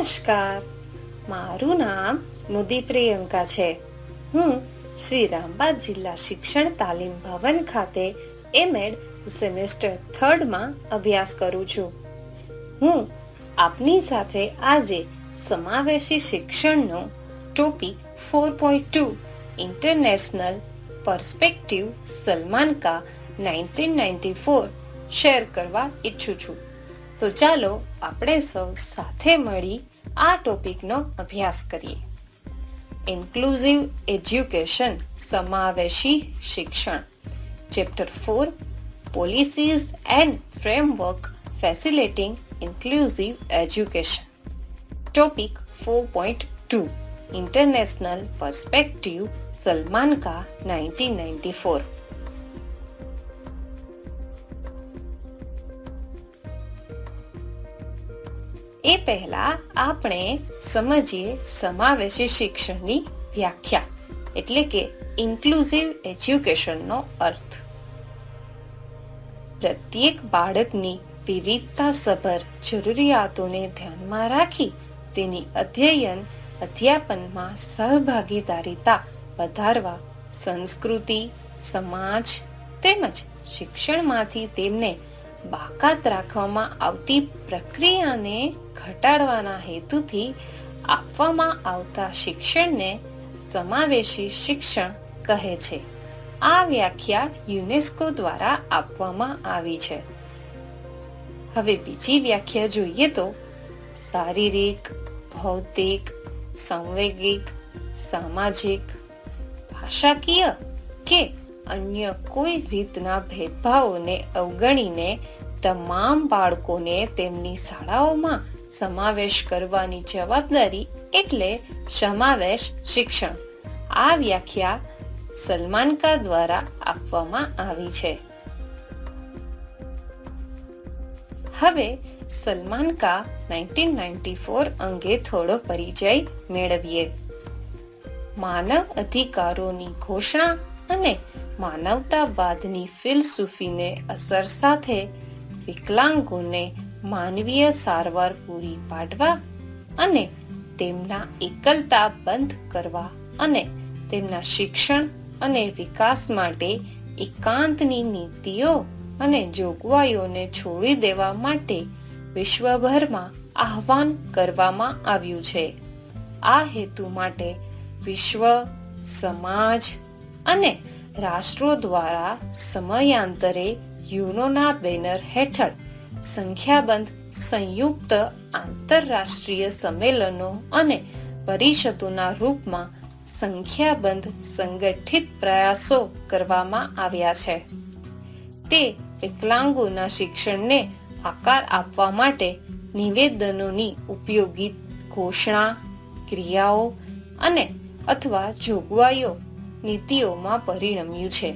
નમસ્કાર. મારું નામ મુદી પ્રિયંકા છે. હું શ્રી રામબાદ જિલ્લા શિક્ષણ તાલીમ ભવન ખાતે એમએડ સેમેસ્ટર થર્ડમાં અભ્યાસ કરું છું. હું આપની સાથે આજે સમાવેશી શિક્ષણનો topic four point two, international perspective Salamanca nineteen ninety four share કરવા ઈચ્છું છું. તો ચાલો આપણે સૌ સાથે મળી આ ટોપિકનો અભ્યાસ કરીએ ઇન્ક્લુઝિવ એજ્યુકેશન સમાવેશી શિક્ષણ chapter four policies and framework facilitating inclusive education topic four point two international perspective Salamanca 1994 એ પહેલા આપણે સમજીએ સમાવેશી શિક્ષણની વ્યાખ્યા, એટલે કે ઇન્ક્લુઝિવ એજ્યુકેશનનો અર્થ. પ્રત્યેક બાળકની વિવિધતા સભર જરૂરિયાતોને ધ્યાનમાં રાખી તેની અધ્યયન, અધ્યાપનમાં સહભાગીદારીતા વધારવા સંસ્કૃતિ, સમાજ તેમજ શિક્ષણમાંથી તેમને બાકાત રાખવામાં આવતી પ્રક્રિયાને ઘટાડવાના હેતુથી આપવામાં આવતા શિક્ષણને સમાવેશી શિક્ષણ કહે છે. આ વ્યાખ્યા યુનેસ્કો દ્વારા આપવામાં આવી છે. હવે બીજી વ્યાખ્યા જોઈએ તો શારીરિક, ભૌતિક, સંવેગિક, સામાજિક, ભાષાકીય કે અન્ય કોઈ રીતના ભેદભાવોને અવગણીને તમામ બાળકોને તેમની શાળાઓમાં સમાવેશ કરવાની જવાબદારી એટલે સમાવેશ શિક્ષણ. આ વ્યાખ્યા સલમાનકા દ્વારા આપવામાં આવી છે. હવે સલમાનકા નાઇન્ટીન નાઇન્ટી ફોર અંગે થોડો પરિચય મેળવીએ. માનવ અધિકારોની ઘોષણા અને માનવતાવાદની ફિલસૂફીને અસર સાથે વિકલાંગોને માનવીય સારવાર પૂરી પાડવા અને તેમના એકલતા બંધ કરવા અને તેમના શિક્ષણ અને વિકાસ માટે એકાંતની નીતિઓ અને જોગવાઈઓને છોડી દેવા માટે વિશ્વભરમાં આહવાન કરવામાં આવ્યું છે. આ હેતુ માટે વિશ્વ, સમાજ અને રાષ્ટ્રો દ્વારા સમયાંતરે યુનોના બેનર હેઠળ સંખ્યાબંધ સંયુક્ત આંતરરાષ્ટ્રીય સંમેલનો અને પરિષદોના રૂપમાં સંખ્યાબંધ સંગઠિત પ્રયાસો કરવામાં આવ્યા છે. તે વિકલાંગોના શિક્ષણને આકાર આપવા માટે નિવેદનોની ઉપયોગી ઘોષણા, ક્રિયાઓ અને અથવા જોગવાઈઓ નીતિઓમાં પરિણમ્યું છે.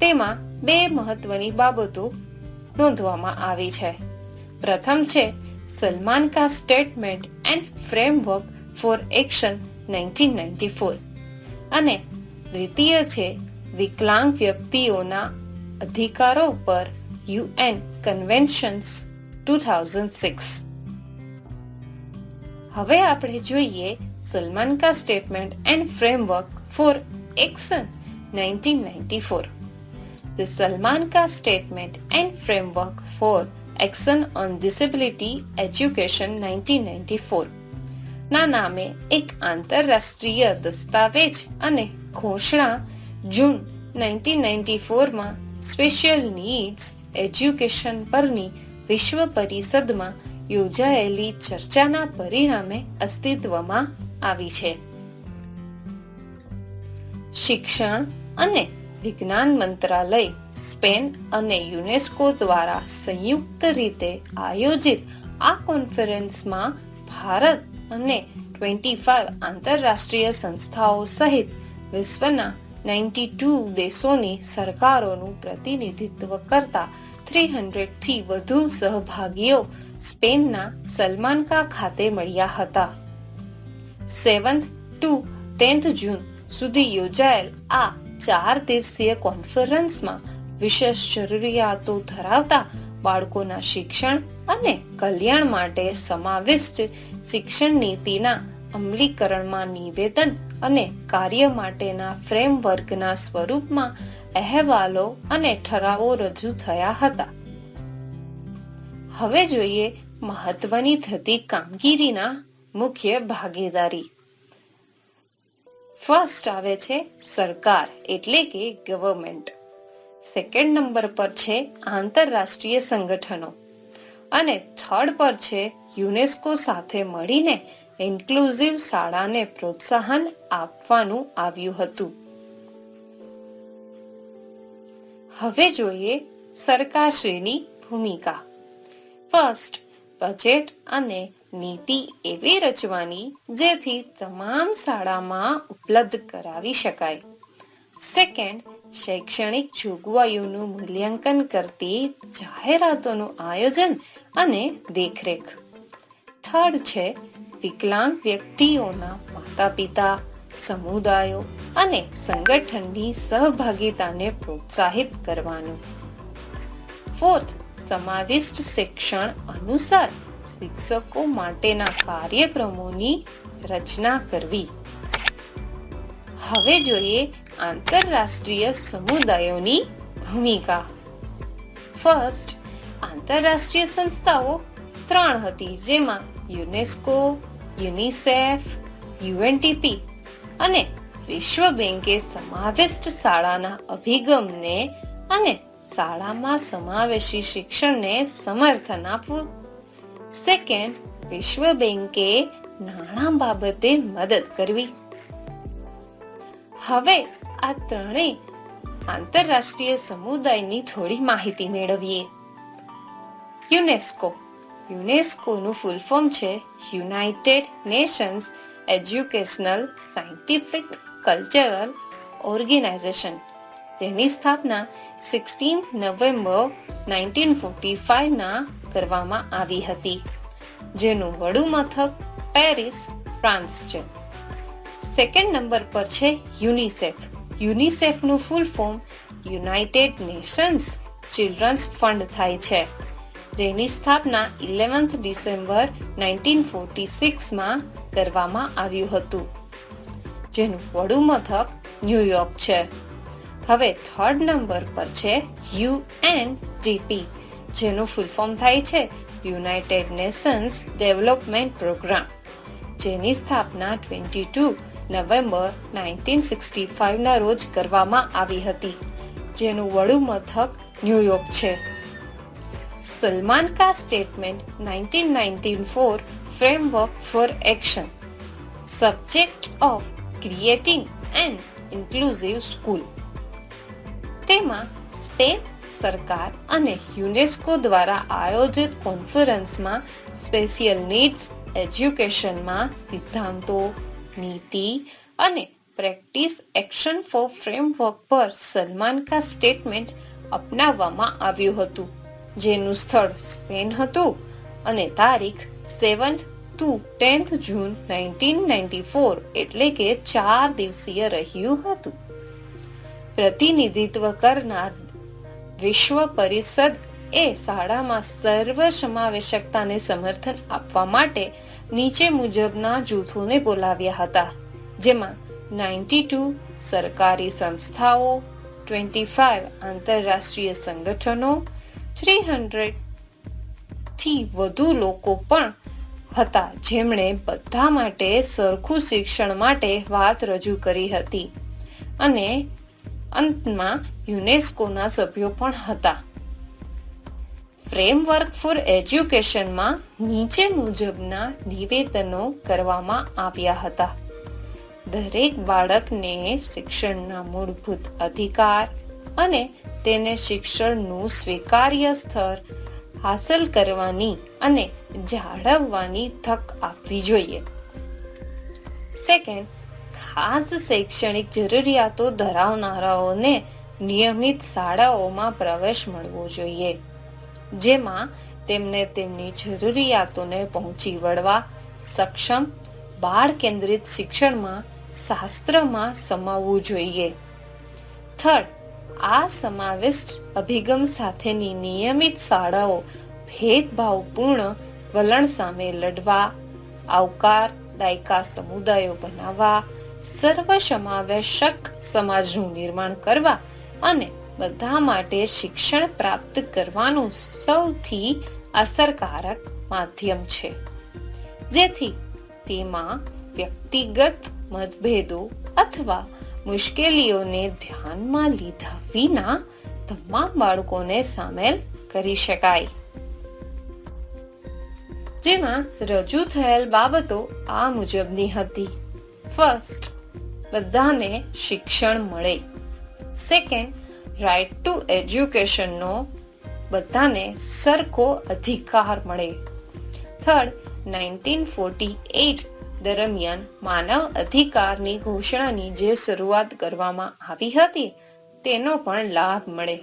તેમાં બે મહત્વની બાબતો નોંધવામાં આવી છે. પ્રથમ છે, Salamanca statement and framework for action nineteen ninety four અને દ્વિતીય છે, વિકલાંગ વ્યક્તિઓના અધિકારો પર UN conventions two thousand six હવે આપણે જોઈએ, Salamanca statement and framework for action 1994. The Salman Ka Statement and Framework for Action on Disability Education 1994 ના નામે એક આંતરરાષ્ટ્રીય દસ્તાવેજ અને ઘોષણા જૂન 1994માં સ્પેશિયલ નીડ્સ એજ્યુકેશન પરની વિશ્વ પરિષદમાં યોજાયેલી ચર્ચાના પરિણામે અસ્તિત્વમાં આવી છે. શિક્ષણ અને વિજ્ઞાન મંત્રાલય, સ્પેન અને યુનેસ્કો દ્વારા સંયુક્ત રીતે આયોજિત આ કોન્ફરન્સમાં ભારત અને ટ્વેન્ટી ફાઈવ આંતરરાષ્ટ્રીય સંસ્થાઓ સહિત વિશ્વના નાઇન્ટી ટુ દેશોની સરકારોનું પ્રતિનિધિત્વ કરતા થ્રી હંડ્રેડથી વધુ સહભાગીઓ સ્પેનના સલમાનકા ખાતે મળ્યા હતા. સેવન્થ ટુ ટેન્થ જૂન સુધી યોજાયેલ આ ચાર દિવસીય કોન્ફરન્સમાં વિશેષ જરૂરિયાતો ધરાવતા બાળકોના શિક્ષણ અને કલ્યાણ માટે સમાવિષ્ટ શિક્ષણ નીતિના અમલીકરણમાં નિવેદન અને કાર્ય માટેના ફ્રેમવર્કના સ્વરૂપમાં અહેવાલો અને ઠરાવો રજૂ થયા હતા. હવે જોઈએ મહત્વની થતી કામગીરીના મુખ્ય ભાગીદારી. ફર્સ્ટ આવે છે સરકાર, એટલે કે ગવર્મેન્ટ સેકન્ડ નંબર પર છે આંતરરાષ્ટ્રીય સંગઠનો. અને થર્ડ પર છે યુનેસ્કો સાથે મળીને ઇન્ક્લુઝિવ શાળાને પ્રોત્સાહન આપવાનું આવ્યું હતું. હવે જોઈએ સરકારશ્રીની ભૂમિકા. ફર્સ્ટ બજેટ અને નીતિ એવી રચવાની જેથી તમામ શાળામાં ઉપલબ્ધ કરાવી શકાય. સેકન્ડ શૈક્ષણિક જોગવાઈઓનું મૂલ્યાંકન કરતી જાહેરાતોનું આયોજન અને દેખરેખ. થર્ડ છે, વિકલાંગ વ્યક્તિઓના માતા પિતા સમુદાયો અને સંગઠનની સહભાગિતાને પ્રોત્સાહિત કરવાનું. ફોર્થ સમાવિષ્ટ શિક્ષણ અનુસાર શિક્ષકો માટેના કાર્યક્રમોની રચના કરવી. હવે જોઈએ આંતરરાષ્ટ્રીય સમુદાયોની ભૂમિકા. ફર્સ્ટ આંતરરાષ્ટ્રીય સંસ્થાઓ ત્રણ હતી, જેમાં યુનેસ્કો, યુનિસેફ, યુએનટીપી અને વિશ્વ બેંકે સમાવિષ્ટ શાળાના અભિગમને અને શાળામાં સમાવેશી શિક્ષણને સમર્થન આપવું સેકન્ડ વિશ્વ બેંકે નાણાં બાબતે મદદ કરવી. હવે આ ત્રણેય આંતરરાષ્ટ્રીય સમુદાયની થોડી માહિતી મેળવીએ. યુનેસ્કો. યુનેસ્કોનું ફૂલ ફોર્મ છે United Nations Educational Scientific Cultural Organization જેની સ્થાપના સિક્સટીન્થ નવેમ્બર નાઇન્ટીન ફોર્ટી ફાઇવના કરવામાં આવી હતી, જેનું વડુ મથક પેરિસ, ફ્રાન્સ છે. સેકન્ડ નંબર પર છે UNICEF. યુનિસેફનું full form United Nations Children's Fund થાય છે, જેની સ્થાપના ઇલેવન્થ ડિસેમ્બર નાઇન્ટીન ફોર્ટી સિક્સમાં કરવામાં આવ્યું હતું, જેનું વડુ મથક ન્યુયોર્ક છે. હવે થર્ડ નંબર પર છે યુએનડીપી જેનું ફૂલ ફોર્મ થાય છે યુનાઇટેડ નેશન્સ ડેવલપમેન્ટ પ્રોગ્રામ જેની સ્થાપના twenty two November nineteen sixty ફાઇવના રોજ કરવામાં આવી હતી, જેનું વડું મથક ન્યુયોર્ક છે. Salamanca statement nineteen nineteen four framework for action subject of creating and inclusive school તેમાં સ્પેન સરકાર અને યુનેસ્કો દ્વારા આયોજિત કોન્ફરન્સમાં સ્પેશિયલ નીડ્સ, એજ્યુકેશનમાં સિદ્ધાંતો, નીતિ અને પ્રેક્ટિસ એક્શન ફોર ફ્રેમવર્ક પર સલમાન કા સ્ટેટમેન્ટ અપનાવવામાં આવ્યું હતું, જેનું સ્થળ સ્પેન હતું અને તારીખ seventh to tenth June nineteen ninety four એટલે કે ચાર દિવસીય રહ્યું હતું. પ્રતિનિધિત્વ કરનાર વિશ્વ પરિષદ એ શાળામાં સર્વ સમાવેશકતાને સમર્થન આપવા માટે નીચે મુજબના જૂથોને બોલાવ્યા હતા, જેમાં નાઇન્ટી ટુ સરકારી સંસ્થાઓ, ટ્વેન્ટી ફાઇવ આંતરરાષ્ટ્રીય સંગઠનો, થ્રી હંડ્રેડથી વધુ લોકો પણ હતા જેમણે બધા માટે સરખું શિક્ષણ માટે વાત રજૂ કરી હતી. અને અંતમાં યુનેસ્કોના સભ્યો પણ હતા. ફ્રેમવર્ક ફોર એજ્યુકેશનમાં નીચે મુજબના નિવેદનો કરવામાં આવ્યા હતા. દરેક બાળકને શિક્ષણના મૂળભૂત અધિકાર અને તેને શિક્ષણનું સ્વીકાર્ય સ્તર હાંસલ કરવાની અને જાળવવાની તક આપવી જોઈએ. સેકન્ડ ખાસ શૈક્ષણિક જરૂરિયાતો ધરાવનારાઓને નિયમિત શાળાઓમાં પ્રવેશ મળવો જોઈએ, જેમાં તેમને તેમની જરૂરિયાતોને પહોંચી વળવા સક્ષમ બાળ કેન્દ્રિત શિક્ષણમાં શાસ્ત્રમાં સમાવવું જોઈએ. થર્ડ, આ સમાવિષ્ટ અભિગમ સાથેની નિયમિત શાળાઓ ભેદભાવપૂર્ણ વલણ સામે લડવા, આવકાર, દાયકા સમુદાયો બનાવવા સર્વસમાવેશક સમાજનું નિર્માણ કરવા અને બધા માટે શિક્ષણ પ્રાપ્ત કરવાનું સૌથી અસરકારક માધ્યમ છે. જેથી તેમાં વ્યક્તિગત મતભેદો અથવા મુશ્કેલીઓને ધ્યાનમાં લીધા વિના તમામ બાળકોને સામેલ કરી શકાય. જેમાં રજૂ થયેલ બાબતો આ મુજબની હતી. ફર્સ્ટ બધાને શિક્ષણ મળે. સેકન્ડ રાઇટ ટુ એજ્યુકેશનનો બધાને સરખો અધિકાર મળે. થર્ડ નાઇન્ટીન ફોર્ટી એટ દરમિયાન માનવ અધિકારની ઘોષણાની જે શરૂઆત કરવામાં આવી હતી, તેનો પણ લાભ મળે.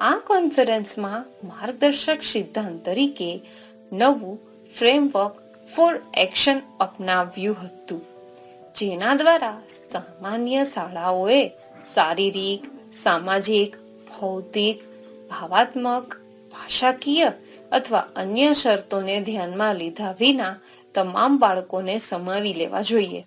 આ કોન્ફરન્સમાં માર્ગદર્શક સિદ્ધાંત તરીકે નવું ફ્રેમવર્ક ફોર એક્શન અપનાવ્યું હતું. જેના દ્વારા સામાન્ય શાળાઓએ શારીરિક, સામાજિક, ભૌતિક, ભાવાત્મક, ભાષાકીય અથવા અન્ય શરતોને ધ્યાનમાં લીધા વિના તમામ બાળકોને સમાવી લેવા જોઈએ.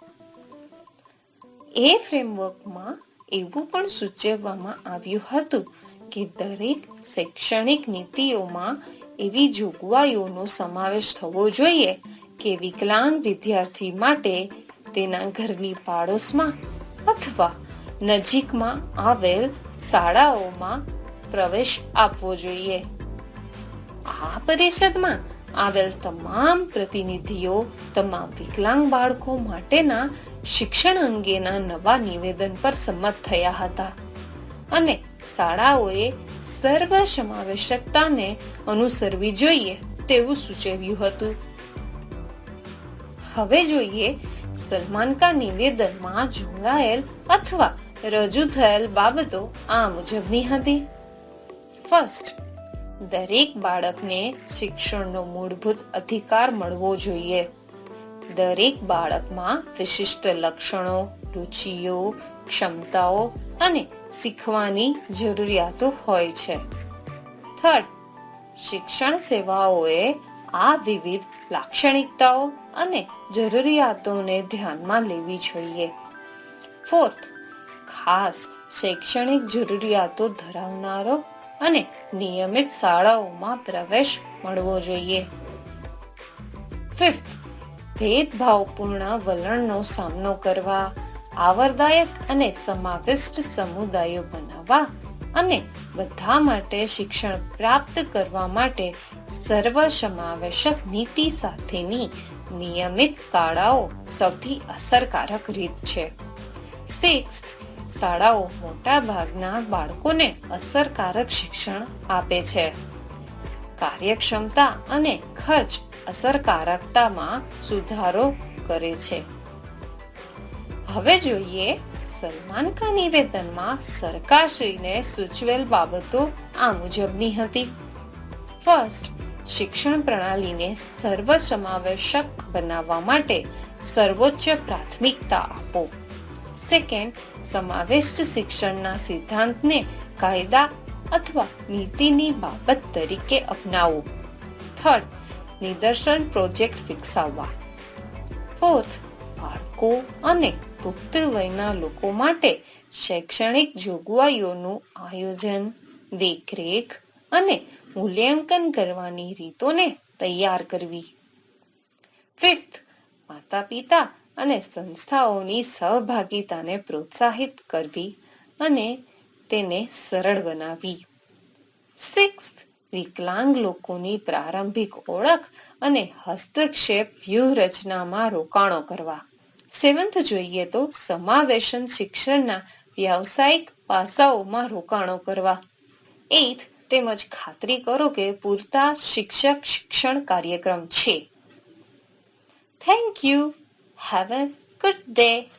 એ ફ્રેમવર્કમાં એવું પણ સૂચવવામાં આવ્યું હતું કે દરેક શૈક્ષણિક નીતિઓમાં એવી જોગવાઈઓનો સમાવેશ થવો જોઈએ કે વિકલાંગ વિદ્યાર્થી માટે તેના ઘરની પાડોશમાં અથવા નજીકમાં આવેલ શાળાઓમાં પ્રવેશ આપવો જોઈએ. આ પરિષદમાં આવેલ તમામ પ્રતિનિધિઓ, તમામ વિકલાંગ બાળકો માટેના શિક્ષણ અંગેના નવા નિવેદન પર સંમત થયા હતા અને શાળાઓએ સર્વ સમાવેશકતાને અનુસરવી જોઈએ તેવું સૂચવ્યું હતું. હવે જોઈએ સલમાન કા નિવેદનમાં જોડાયેલ અથવા રજૂ થયેલ બાબતો આ મુજબની હતી. ફર્સ્ટ દરેક બાળકને શિક્ષણનો મૂળભૂત અધિકાર મળવો જોઈએ. દરેક બાળકમાં વિશિષ્ટ લક્ષણો, રુચિઓ, ક્ષમતાઓ અને શીખવાની જરૂરિયાતો હોય છે. થર્ડ શિક્ષણ સેવાઓએ આ વિવિધ લાક્ષણિકતાઓ અને જરૂરિયાતોને ધ્યાનમાં લેવી જોઈએ. ફોર્થ ખાસ શૈક્ષણિક જરૂરિયાતો ધરાવનારો અને નિયમિત શાળાઓમાં પ્રવેશ મળવો જોઈએ. ફિફ્થ ભેદભાવપૂર્ણ વલણનો સામનો કરવા, આવરદાયક અને સમાવિષ્ટ સમુદાયો બનાવવા અને બધા માટે શિક્ષણ પ્રાપ્ત કરવા માટે સર્વસમાવેશક નીતિ સાથેની નિયમિત શાળાઓ સૌથી અસરકારક રીત છે. સિક્સ શાળાઓ મોટા ભાગના બાળકોને અસરકારક શિક્ષણ આપે છે. કાર્યક્ષમતા અને ખર્ચ અસરકારકતામાં સુધારો કરે છે. હવે જોઈએ સલમાન ખાન નિવેદનમાં સરકારશ્રીને સૂચવેલ બાબતો આ મુજબની હતી. ફર્સ્ટ શિક્ષણ પ્રણાલીને સર્વસમાવેશક બનાવવા માટે સર્વોચ્ચ પ્રાથમિકતા આપો. સેકન્ડ સમાવિષ્ટ શિક્ષણના સિદ્ધાંતને કાયદા અથવા નીતિની બાબત તરીકે અપનાવો. થર્ડ નિદર્શન પ્રોજેક્ટ વિકસાવવા. ફોર્થ બાળકો અને પુખ્ત વયના લોકો માટે શૈક્ષણિક જોગવાઈઓનું આયોજન, દેખરેખ અને મૂલ્યાંકન કરવાની રીતોને તૈયાર કરવી. ફિફ્થ માતા પિતા અને સંસ્થાઓની સહભાગિતાને પ્રોત્સાહિત કરવી અને તેને સરળ બનાવી સિક્સ વિકલાંગ લોકોની પ્રારંભિક ઓળખ અને હસ્તક્ષેપ વ્યૂહરચનામાં રોકાણો કરવા. સેવન્થ જોઈએ તો સમાવેશન શિક્ષણના વ્યાવસાયિક પાસાઓમાં રોકાણો કરવા. એઇથ તેમજ ખાતરી કરો કે પૂરતા શિક્ષક શિક્ષણ કાર્યક્રમ છે. Thank you have a good day